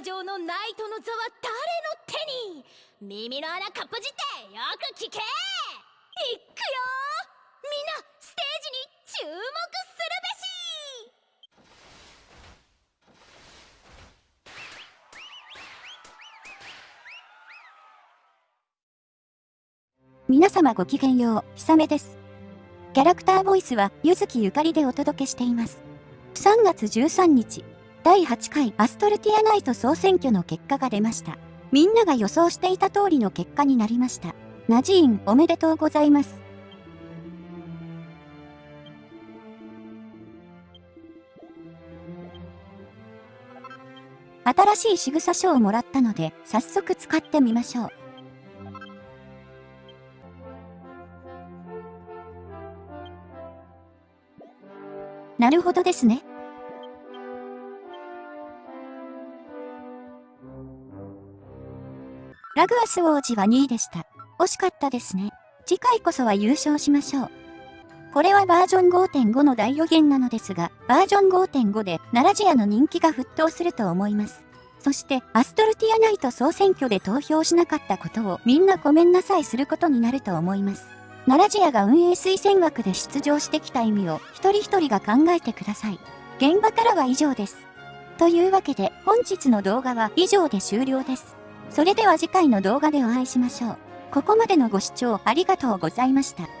魔城のナイトの座は誰の手に耳の穴かっぽじってよく聞けいくよみんなステージに注目するべし皆様ごきげんよう、ひさめです。キャラクターボイスは、ゆずきゆかりでお届けしています。3月13日、第8回アストルティアナイト総選挙の結果が出ました。みんなが予想していた通りの結果になりました。ナジーンおめでとうございます。新しい仕草書をもらったので、早速使ってみましょう。なるほどですね。ラグアス王子は2位でした。惜しかったですね。次回こそは優勝しましょう。これはバージョン5.5の大予言なのですが、バージョン5.5で奈良ジアの人気が沸騰すると思います。そして、アストルティアナイト総選挙で投票しなかったことをみんなごめんなさいすることになると思います。奈良ジアが運営推薦枠で出場してきた意味を一人一人が考えてください。現場からは以上です。というわけで本日の動画は以上で終了です。それでは次回の動画でお会いしましょう。ここまでのご視聴ありがとうございました。